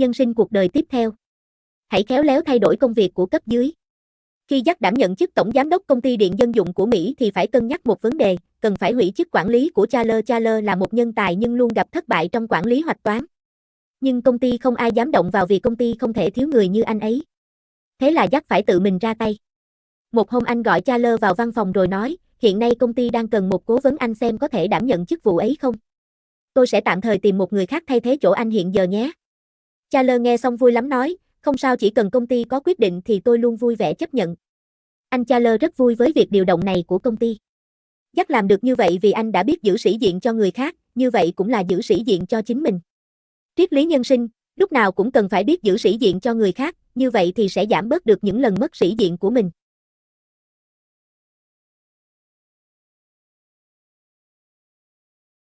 nhân sinh cuộc đời tiếp theo. Hãy khéo léo thay đổi công việc của cấp dưới. Khi dắt đảm nhận chức tổng giám đốc công ty điện dân dụng của Mỹ thì phải cân nhắc một vấn đề, cần phải hủy chức quản lý của Charles. Charles là một nhân tài nhưng luôn gặp thất bại trong quản lý hoạch toán. Nhưng công ty không ai dám động vào vì công ty không thể thiếu người như anh ấy. Thế là dắt phải tự mình ra tay. Một hôm anh gọi Charles vào văn phòng rồi nói, hiện nay công ty đang cần một cố vấn anh xem có thể đảm nhận chức vụ ấy không. Tôi sẽ tạm thời tìm một người khác thay thế chỗ anh hiện giờ nhé. Cha lơ nghe xong vui lắm nói, không sao chỉ cần công ty có quyết định thì tôi luôn vui vẻ chấp nhận. Anh Cha lơ rất vui với việc điều động này của công ty. Dắt làm được như vậy vì anh đã biết giữ sĩ diện cho người khác, như vậy cũng là giữ sĩ diện cho chính mình. Triết lý nhân sinh, lúc nào cũng cần phải biết giữ sĩ diện cho người khác, như vậy thì sẽ giảm bớt được những lần mất sĩ diện của mình.